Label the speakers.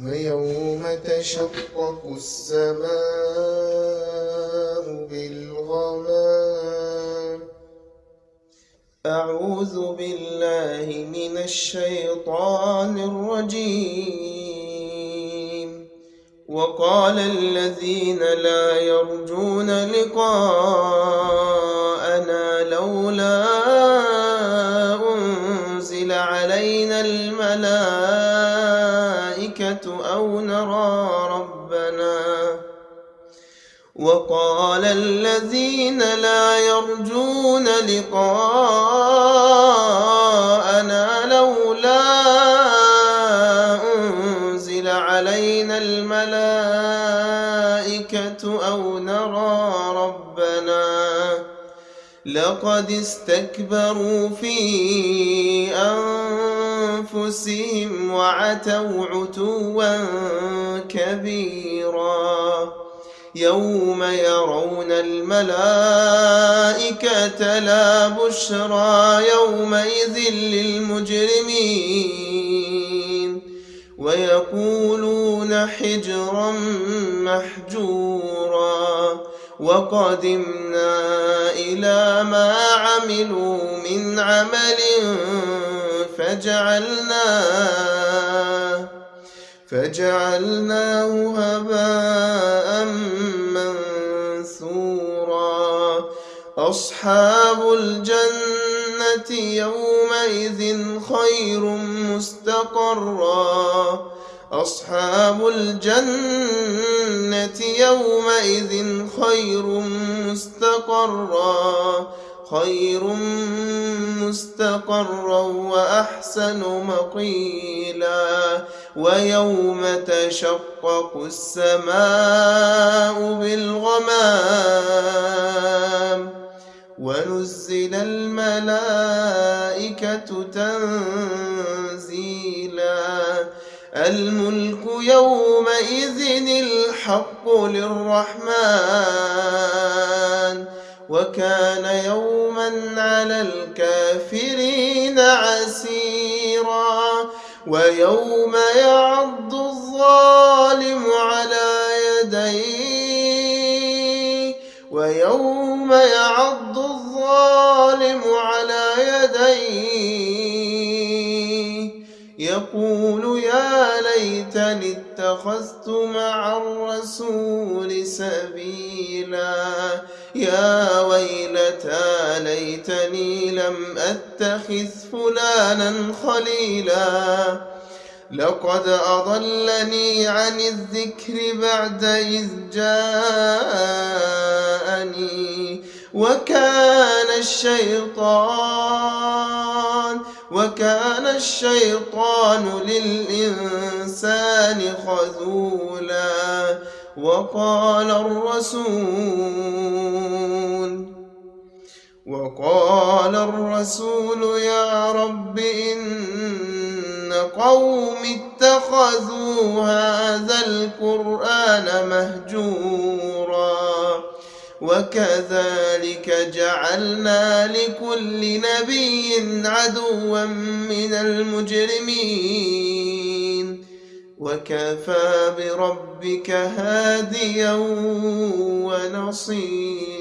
Speaker 1: ويوم تشقق السماء بالغمام. أعوذ بالله من الشيطان الرجيم. وقال الذين لا يرجون لقاءنا لولا الملائكة أو نرى ربنا وقال الذين لا يرجون لقاءنا لولا أنزل علينا الملائكة أو نرى ربنا لقد استكبروا في أنفسهم وعتوا عتوا كبيرا. يوم يرون الملائكة لا بشرى يومئذ للمجرمين. ويقولون حجرا محجورا. وقدمنا إلى ما عملوا من عمل فجعلناه فجعلناه هباء منثورا. أصحاب الجنة يومئذ خير مستقرا. أصحاب الجنة يومئذ خير مستقرا. خير مستقرا وأحسن مقيلا ويوم تشقق السماء بالغمام ونزل الملائكة تنزيلا الملك يومئذ الحق للرحمن وكان يوما على الكافرين عسيرا ويوم يعض الظالم على يديه ويوم يعض الظالم على يديه يقول يا ليتني اتخذت مع الرسول سبيلا يا ويلتى ليتني لم أتخذ فلانا خليلا. لقد أضلني عن الذكر بعد إذ جاءني وكان الشيطان وكان الشيطان للإنسان خذولا. وقال الرسول وقال الرسول يا رب إن قوم اتخذوا هذا القرآن مهجورا وكذلك جعلنا لكل نبي عدوا من المجرمين. وكفى بربك هاديا ونصيرا.